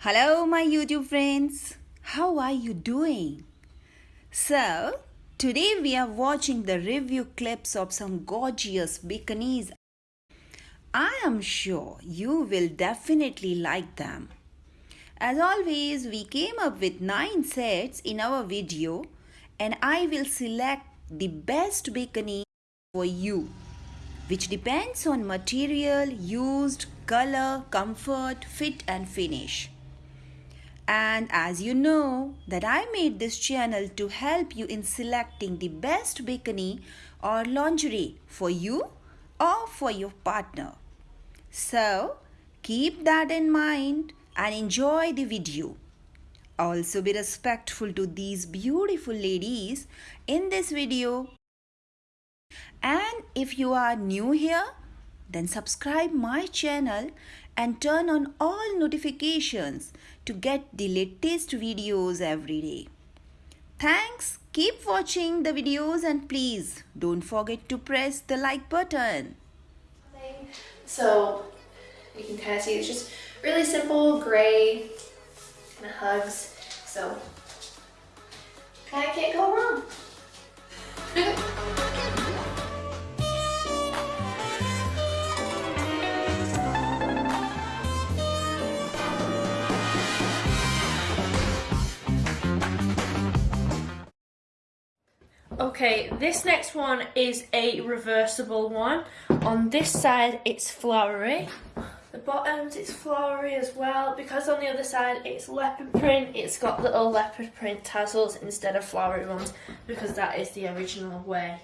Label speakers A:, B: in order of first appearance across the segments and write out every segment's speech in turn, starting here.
A: Hello, my YouTube friends. How are you doing? So, today we are watching the review clips of some gorgeous bikinis. I am sure you will definitely like them. As always, we came up with 9 sets in our video and I will select the best bikini for you which depends on material used, color, comfort, fit and finish. And as you know that I made this channel to help you in selecting the best bikini or lingerie for you or for your partner. So keep that in mind and enjoy the video. Also be respectful to these beautiful ladies in this video and if you are new here, then subscribe my channel and turn on all notifications to get the latest videos every day. Thanks. Keep watching the videos and please don't forget to press the like button.
B: So you can kind of see it's just really simple gray kind of hugs. So kind of can't go wrong. Okay, this next one is a reversible one. On this side, it's flowery. The bottoms, it's flowery as well. Because on the other side, it's leopard print. It's got little leopard print tassels instead of flowery ones because that is the original way.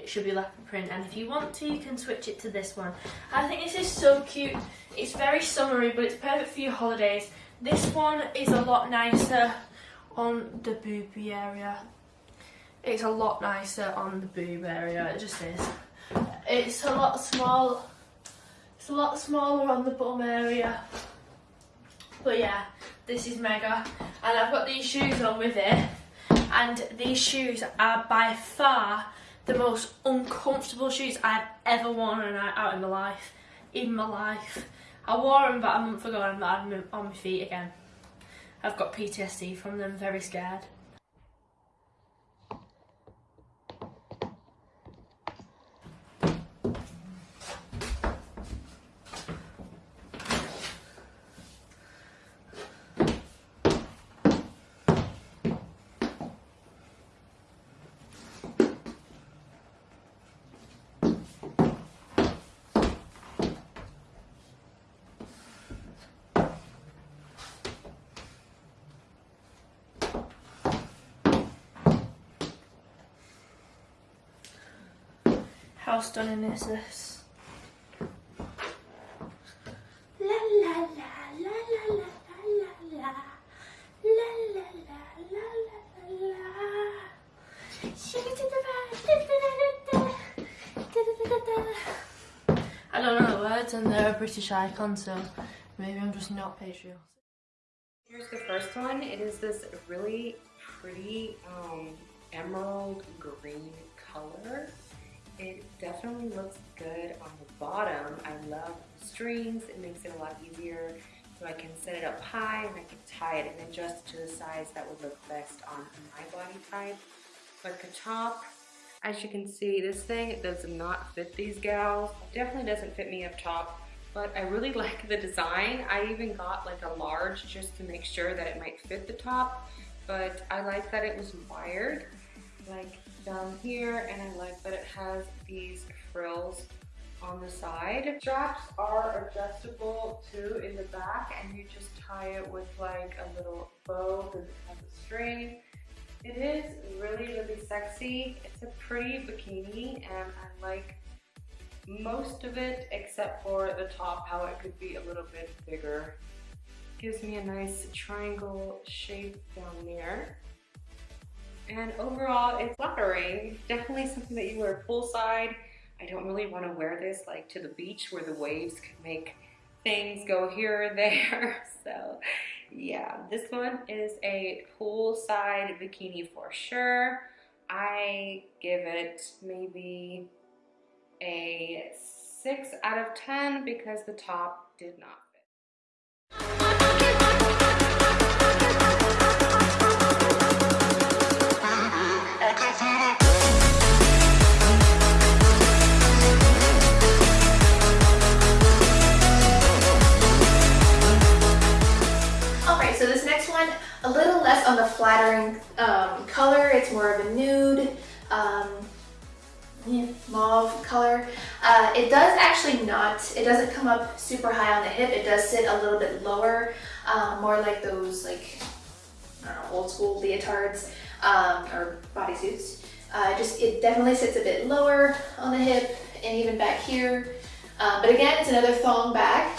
B: It should be leopard print. And if you want to, you can switch it to this one. I think this is so cute. It's very summery, but it's perfect for your holidays. This one is a lot nicer on the boobie area it's a lot nicer on the boob area, it just is. It's a lot small, it's a lot smaller on the bum area. But yeah, this is mega. And I've got these shoes on with it. And these shoes are by far the most uncomfortable shoes I've ever worn out in my life. In my life. I wore them about a month ago and I'm on my feet again. I've got PTSD from them, very scared. How stunning is this? La la la la la la la la la la la la la la Shake it to the back. I don't know the words and they're a British icon so maybe I'm just not patriotic.
C: Here's the first one. It is this really pretty um, emerald green color. It definitely looks good on the bottom. I love strings. It makes it a lot easier. So I can set it up high and I can tie it and adjust it to the size that would look best on my body type. But the top, as you can see, this thing does not fit these gals. It definitely doesn't fit me up top, but I really like the design. I even got like a large just to make sure that it might fit the top, but I like that it was wired. Like down here and I like that it has these frills on the side. Straps are adjustable too in the back and you just tie it with like a little bow because it has a string. It is really, really sexy. It's a pretty bikini and I like most of it except for the top, how it could be a little bit bigger. Gives me a nice triangle shape down there. And overall, it's flattering. Definitely something that you wear poolside. I don't really want to wear this like to the beach where the waves could make things go here or there. So yeah, this one is a poolside bikini for sure. I give it maybe a 6 out of 10 because the top did not
D: um, color. It's more of a nude, um, yeah, mauve color. Uh, it does actually not, it doesn't come up super high on the hip. It does sit a little bit lower, um, more like those like, know, old school leotards um, or bodysuits. Uh, just, it definitely sits a bit lower on the hip and even back here. Um, but again, it's another thong bag.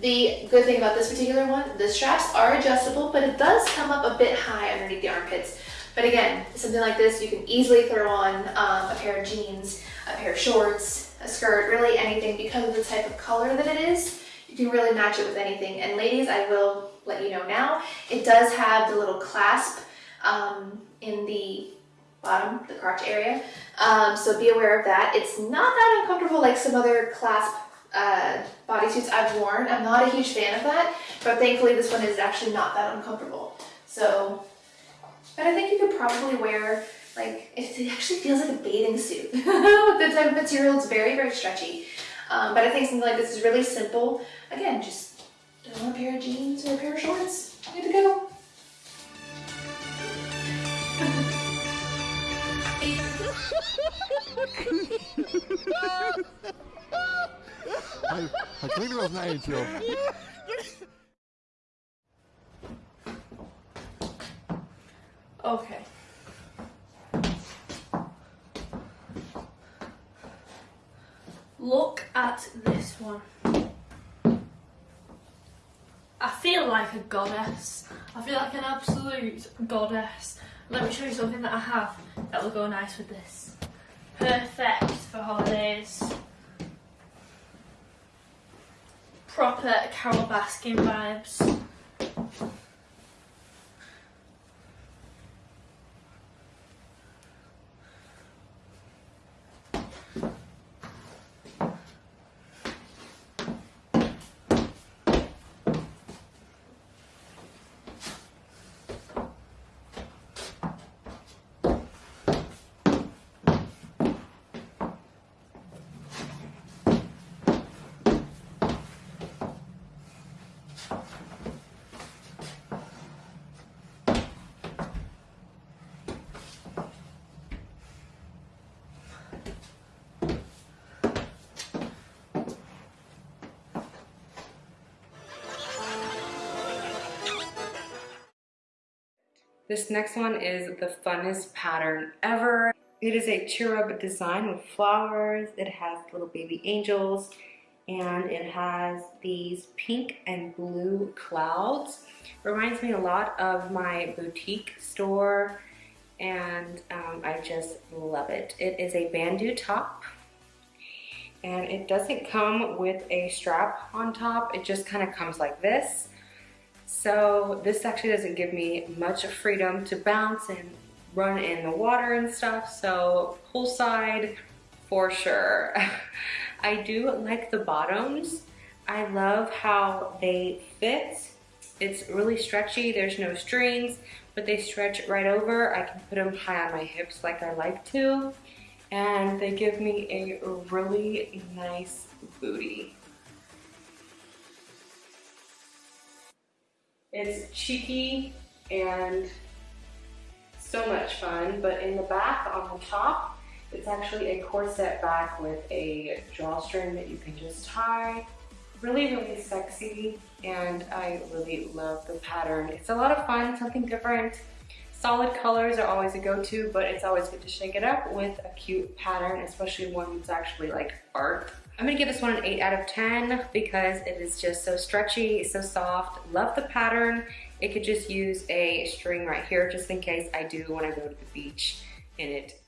D: The good thing about this particular one, the straps are adjustable, but it does come up a bit high underneath the armpits. But again, something like this, you can easily throw on um, a pair of jeans, a pair of shorts, a skirt, really anything because of the type of color that it is. You can really match it with anything. And ladies, I will let you know now, it does have the little clasp um, in the bottom, the crotch area. Um, so be aware of that. It's not that uncomfortable like some other clasp uh, bodysuits I've worn. I'm not a huge fan of that, but thankfully this one is actually not that uncomfortable. So, but I think you could probably wear, like, it actually feels like a bathing suit. The type of material, it's very, very stretchy. Um, but I think something like this is really simple. Again, just a pair of jeans or a pair of shorts. Good to go.
E: Hij, hij klinkt wel als een eindje.
B: Okay. Look at this one. I feel like a goddess. I feel like an absolute goddess. Let me show you something that I have that will go nice with this. Perfect for holidays. Proper Carole Baskin vibes.
C: This next one is the funnest pattern ever. It is a cherub design with flowers. It has little baby angels and it has these pink and blue clouds. Reminds me a lot of my boutique store and um, I just love it. It is a bandeau top and it doesn't come with a strap on top. It just kind of comes like this. So this actually doesn't give me much freedom to bounce and run in the water and stuff. So poolside for sure. I do like the bottoms. I love how they fit. It's really stretchy. There's no strings, but they stretch right over. I can put them high on my hips like I like to. And they give me a really nice booty. It's cheeky and so much fun, but in the back on the top, it's actually a corset back with a drawstring that you can just tie. Really, really sexy, and I really love the pattern. It's a lot of fun, something different. Solid colors are always a go-to, but it's always good to shake it up with a cute pattern, especially one that's actually like art. I'm gonna give this one an 8 out of 10 because it is just so stretchy, so soft. Love the pattern. It could just use a string right here just in case I do I go to the beach in it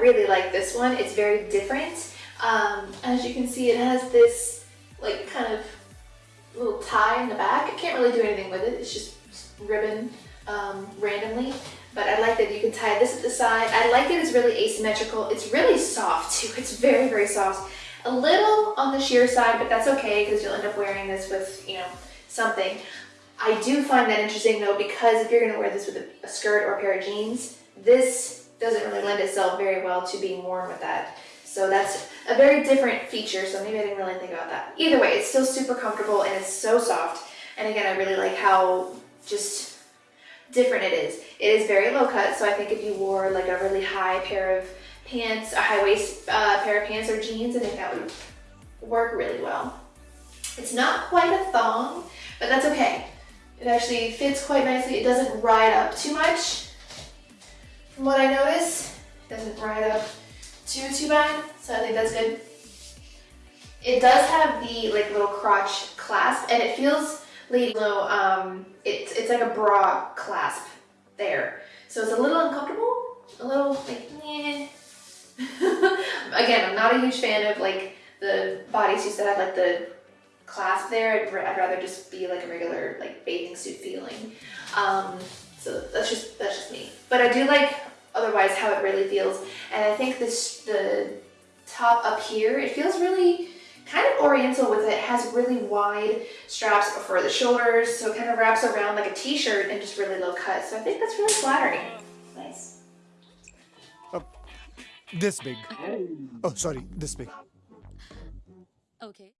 D: really like this one. It's very different. Um, as you can see, it has this like kind of little tie in the back. I can't really do anything with it. It's just ribbon um, randomly. But I like that you can tie this at the side. I like that it's really asymmetrical. It's really soft too. It's very, very soft. A little on the sheer side, but that's okay because you'll end up wearing this with, you know, something. I do find that interesting though because if you're gonna wear this with a, a skirt or a pair of jeans, this doesn't really lend itself very well to being worn with that. So that's a very different feature, so maybe I didn't really think about that. Either way, it's still super comfortable and it's so soft. And again, I really like how just different it is. It is very low cut, so I think if you wore like a really high pair of pants, a high waist uh, pair of pants or jeans, I think that would work really well. It's not quite a thong, but that's okay. It actually fits quite nicely. It doesn't ride up too much. From what I notice, it doesn't ride up too, too bad, so I think that's good. It does have the like little crotch clasp and it feels lady low, um, it's, it's like a bra clasp there. So it's a little uncomfortable, a little like, eh. Again, I'm not a huge fan of like the bodysuits that have like the clasp there. I'd, I'd, rather just be like a regular like bathing suit feeling. Um, so that's just that's just me. But I do like otherwise how it really feels. And I think this the top up here, it feels really kind of oriental with it. it has really wide straps for the shoulders, so it kind of wraps around like a t-shirt and just really low cut. So I think that's really flattering. Nice.
E: Uh, this big. Oh, sorry, this big.
F: Okay.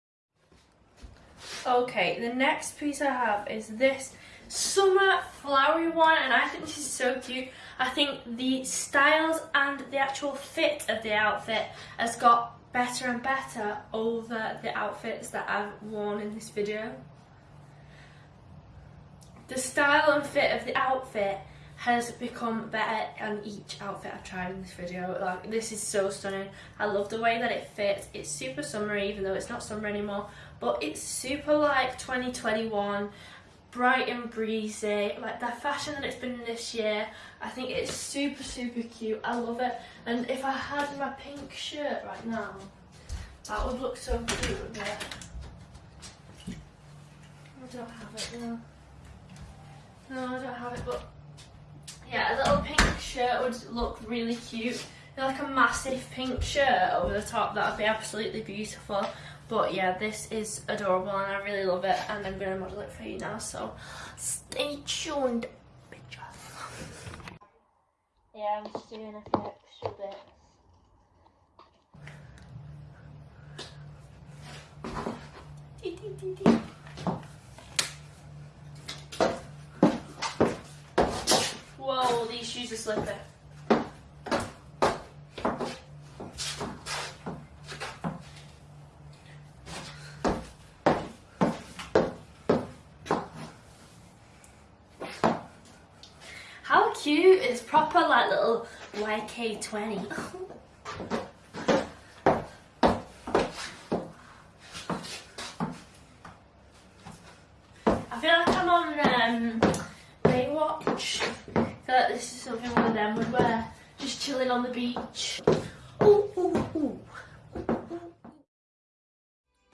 B: Okay, the next piece I have is this summer flowery one and I think this is so cute. I think the styles and the actual fit of the outfit has got better and better over the outfits that I've worn in this video. The style and fit of the outfit has become better on each outfit I've tried in this video. Like this is so stunning. I love the way that it fits. It's super summery even though it's not summer anymore. But it's super like 2021 bright and breezy like the fashion that it's been this year I think it's super super cute. I love it. And if I had my pink shirt right now that would look so cute wouldn't it? I don't have it now no I don't have it but yeah a little pink shirt would look really cute. Like a massive pink shirt over the top that would be absolutely beautiful but yeah, this is adorable and I really love it and I'm going to model it for you now, so stay tuned, bitches. Yeah, I'm just doing a few extra bits. Whoa, these shoes are slipping. cute. It's proper like little YK20. I feel like I'm on um, Baywatch. I feel like this is something one of them would wear. Just chilling on the beach. Ooh, ooh, ooh.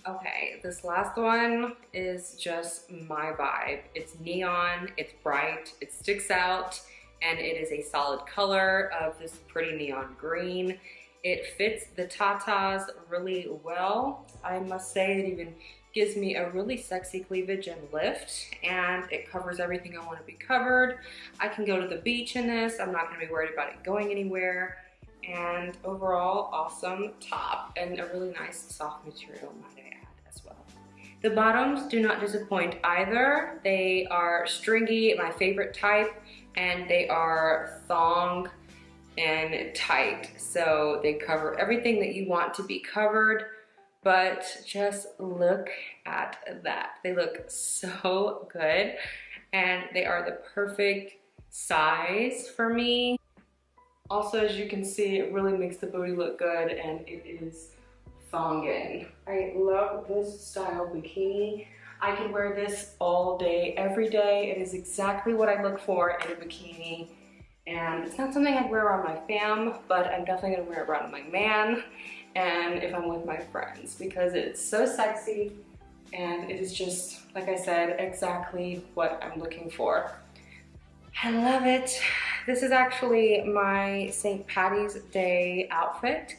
C: Okay, this last one is just my vibe. It's neon, it's bright, it sticks out, and it is a solid color of this pretty neon green. It fits the tatas really well. I must say it even gives me a really sexy cleavage and lift and it covers everything I want to be covered. I can go to the beach in this. I'm not going to be worried about it going anywhere. And overall, awesome top and a really nice soft material, might I add as well. The bottoms do not disappoint either. They are stringy, my favorite type and they are thong and tight. So they cover everything that you want to be covered, but just look at that. They look so good and they are the perfect size for me. Also, as you can see, it really makes the booty look good and it is thongin. I love this style bikini. I can wear this all day, every day. It is exactly what I look for in a bikini. And it's not something I'd wear around my fam, but I'm definitely gonna wear it around my man and if I'm with my friends because it's so sexy and it is just, like I said, exactly what I'm looking for. I love it. This is actually my St. Patty's Day outfit.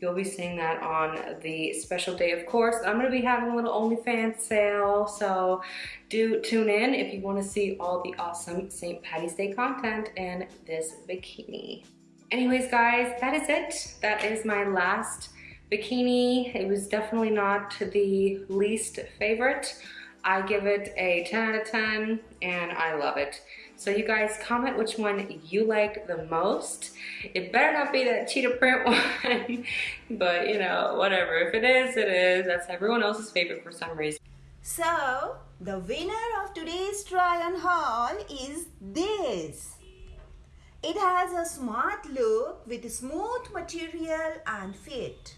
C: You'll be seeing that on the special day, of course. I'm gonna be having a little OnlyFans sale, so do tune in if you wanna see all the awesome St. Patty's Day content in this bikini. Anyways, guys, that is it. That is my last bikini. It was definitely not the least favorite. I give it a 10 out of 10 and I love it. So you guys comment which one you like the most. It better not be that cheetah print one, but you know, whatever. If it is, it is. That's everyone else's favorite for some reason.
A: So, the winner of today's try on haul is this. It has a smart look with smooth material and fit.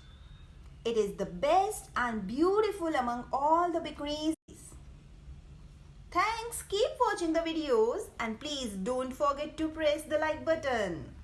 A: It is the best and beautiful among all the bikinis. Thanks, keep watching the videos and please don't forget to press the like button.